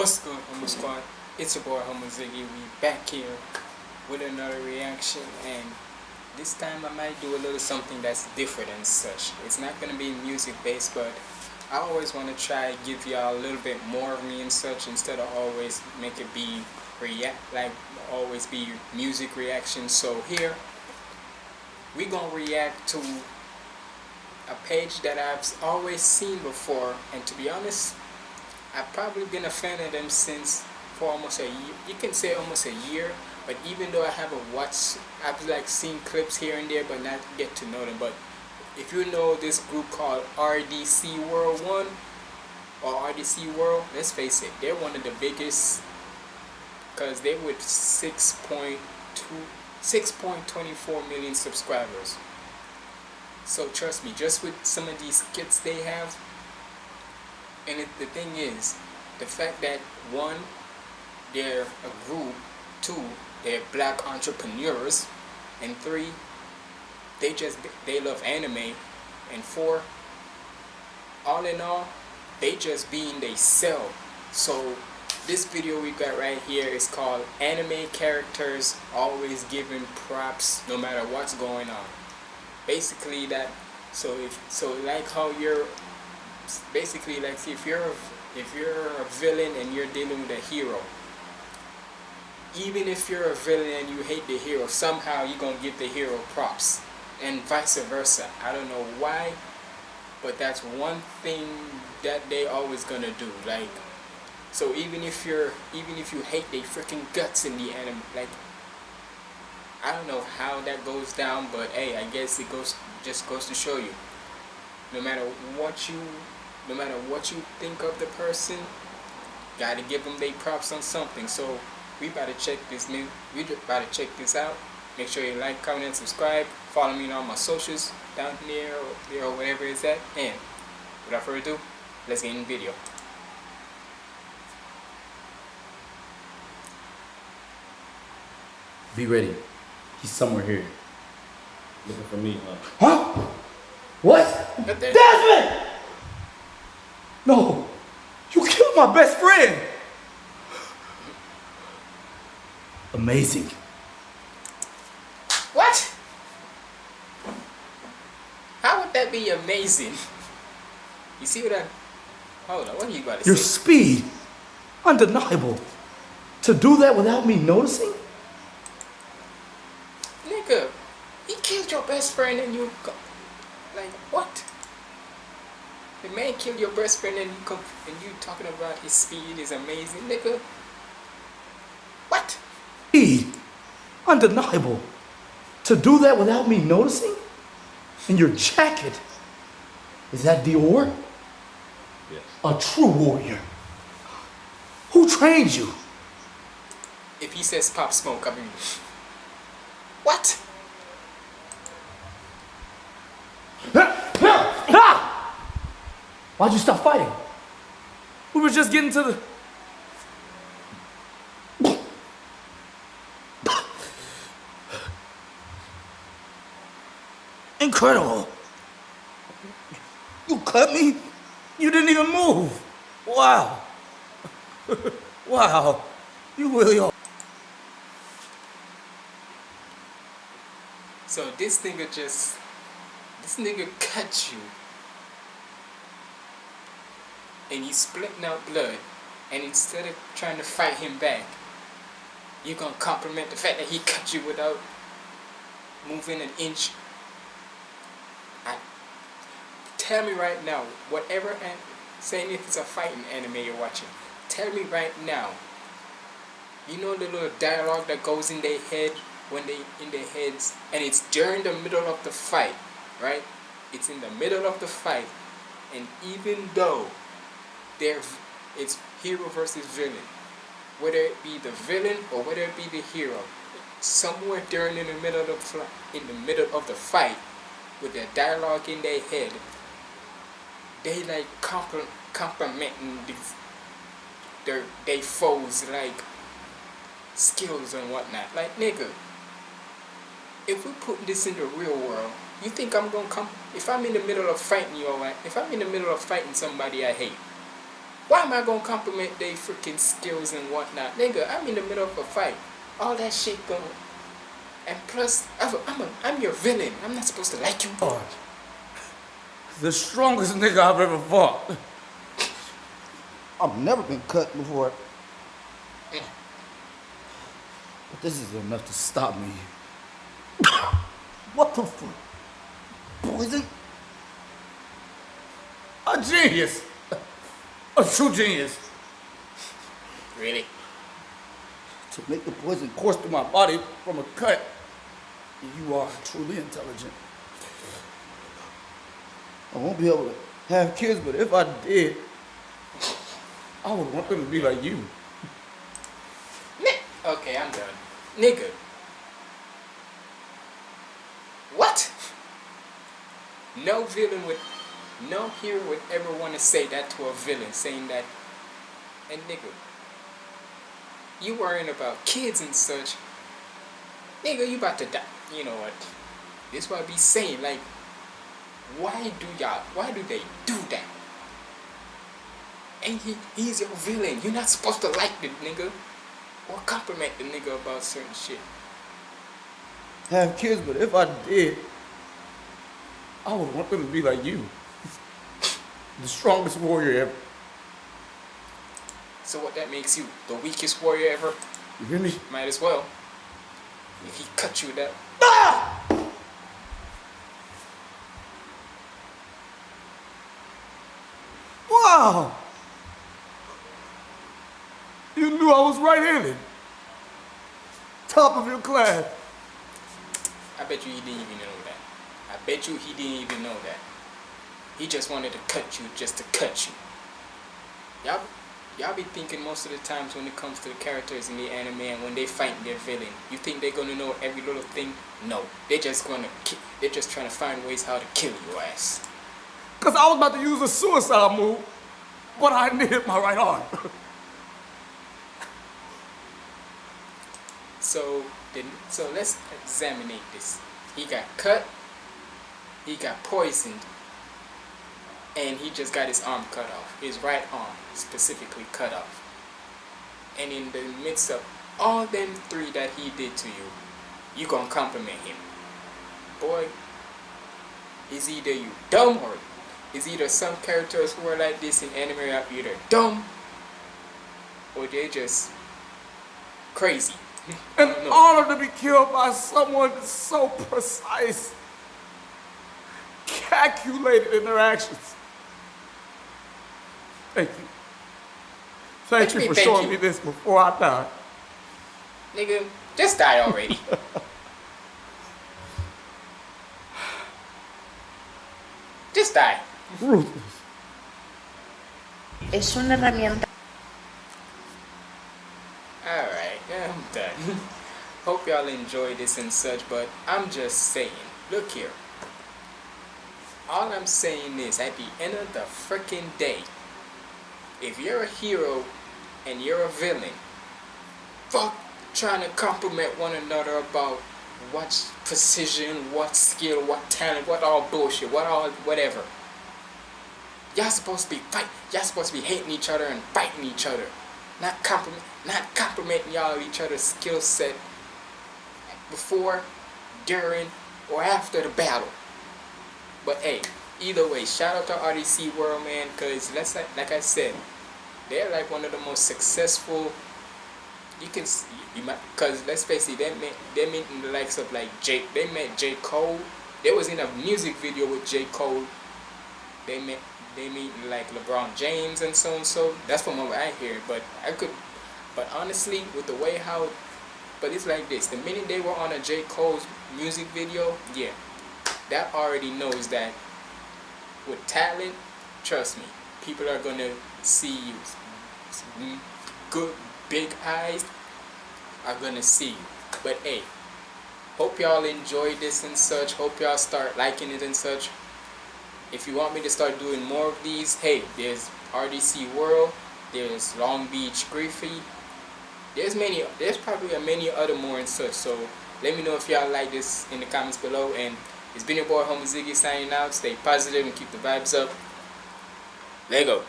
What's good, Homo Squad? It's your boy Homo Ziggy. We back here with another reaction, and this time I might do a little something that's different and such. It's not gonna be music based, but I always want to try give y'all a little bit more of me and such instead of always make it be react like always be music reaction. So here we gonna react to a page that I've always seen before, and to be honest, I've probably been a fan of them since for almost a year. You can say almost a year, but even though I haven't watched, I've like seen clips here and there, but not get to know them. But if you know this group called RDC World 1 or RDC World, let's face it, they're one of the biggest because they with 6.2 6.24 million subscribers. So trust me, just with some of these kits they have, and it, the thing is, the fact that one, they're a group, two, they're black entrepreneurs, and three, they just they love anime, and four, all in all, they just being they sell. So this video we got right here is called anime characters always giving props no matter what's going on basically that so if so like how you're basically like if you're if you're a villain and you're dealing with a hero even if you're a villain and you hate the hero somehow you're gonna give the hero props and vice versa I don't know why but that's one thing that they always gonna do like so even if you're even if you hate the freaking guts in the anime like I don't know how that goes down, but hey, I guess it goes just goes to show you. No matter what you, no matter what you think of the person, gotta give them their props on something. So we about to check this new, we about to check this out. Make sure you like, comment, and subscribe. Follow me on all my socials down there or there or whatever it's at. And without further ado, let's get in the video. Be ready. He's somewhere here. Looking for me, huh? Huh? What? Desmond! No! You killed my best friend! Amazing. What? How would that be amazing? You see what I... Hold on, what are you about to Your say? speed, undeniable. To do that without me noticing? Nigga, he killed your best friend and you... Like, what? The man killed your best friend and you come and you talking about his speed is amazing, nigga. What? Speed, undeniable. To do that without me noticing? And your jacket, is that Dior? Yes. A true warrior. Who trained you? If he says Pop Smoke, I mean... What? Why'd you stop fighting? We were just getting to the. Incredible. You cut me? You didn't even move. Wow. wow. You really are. So this nigga just... This nigga cut you. And you splitting out blood. And instead of trying to fight him back, you're gonna compliment the fact that he cut you without moving an inch. I, tell me right now, whatever, and saying if it's a fighting anime you're watching, tell me right now, you know the little dialogue that goes in their head when they in their heads, and it's during the middle of the fight, right? It's in the middle of the fight, and even though they're, it's hero versus villain, whether it be the villain or whether it be the hero, somewhere during in the middle of the in the middle of the fight, with their dialogue in their head, they like compl- complimenting these their they foes like skills and whatnot. Like nigga, if we put this in the real world, you think I'm gonna come? If I'm in the middle of fighting you, alright? If I'm in the middle of fighting somebody I hate, Why am I gonna compliment their freaking skills and whatnot? Nigga, I'm in the middle of a fight. All that shit going. And plus, I'm, a, I'm, a, I'm your villain. I'm not supposed to like you. God. The strongest nigga I've ever fought. I've never been cut before. But this is enough to stop me. what the fuck? Poison? A genius! A true genius. Really? To make the poison course through my body from a cut. You are truly intelligent. I won't be able to have kids, but if I did, I would want them to be like you. Okay, I'm done. Nigga. What? No villain would, no hero would ever want to say that to a villain, saying that, and nigga, you worrying about kids and such. Nigga, you about to die. You know what? This what I be saying, like, why do y'all, why do they do that? And he, he's your villain. You're not supposed to like the nigga or compliment the nigga about certain shit. Have kids, but if I did, I would want them to be like you. The strongest warrior ever. So what that makes you the weakest warrior ever? You hear me? Might as well. If he cut you with that. Ah! Wow! You knew I was right-handed. Top of your class. I bet you he didn't even know that. I bet you he didn't even know that. He just wanted to cut you just to cut you. Y'all, y'all be thinking most of the times when it comes to the characters in the anime and when they fight their villain, you think they're gonna know every little thing? No, they're just gonna, they're just trying to find ways how to kill your ass. Because I was about to use a suicide move, but I needed my right arm. So then, so let's examine this. He got cut. He got poisoned. And he just got his arm cut off. His right arm specifically cut off. And in the midst of all them three that he did to you, you gonna compliment him. Boy, is either you dumb or is either some characters who are like this in anime are either dumb or they just crazy. An No. honor to be killed by someone so precise, calculated in their actions. Thank you. Thank What you you for thank showing you? me this before I die. Nigga, just die already. just die. Ruthless. Es una herramienta Alright, I'm done. Hope y'all enjoy this and such, but I'm just saying, look here. All I'm saying is, at the end of the freaking day, if you're a hero and you're a villain, fuck trying to compliment one another about what precision, what skill, what talent, what all bullshit, what all whatever. Y'all supposed to be fight. Y'all supposed to be hating each other and fighting each other, not compliment, not complimenting y'all each other's skill set before, during, or after the battle. But hey, either way, shout out to RDC World, man, because let's like, like I said, they're like one of the most successful. You can you might because let's face it, they met they met in the likes of like Jake. They met J Cole. They was in a music video with J Cole. They met they meet like LeBron James and so and so. That's from what I hear. But I could, but honestly, with the way how, but it's like this: the minute they were on a J Cole's music video, yeah, that already knows that with talent, trust me, people are gonna see you. Mm, Good big eyes are gonna see you. But hey, hope y'all enjoy this and such. Hope y'all start liking it and such. If you want me to start doing more of these, hey, there's RDC World, there's Long Beach Griffy, there's many, there's probably a many other more and such. So let me know if y'all like this in the comments below. And it's been your boy Homo Ziggy signing out. Stay positive and keep the vibes up. Lego.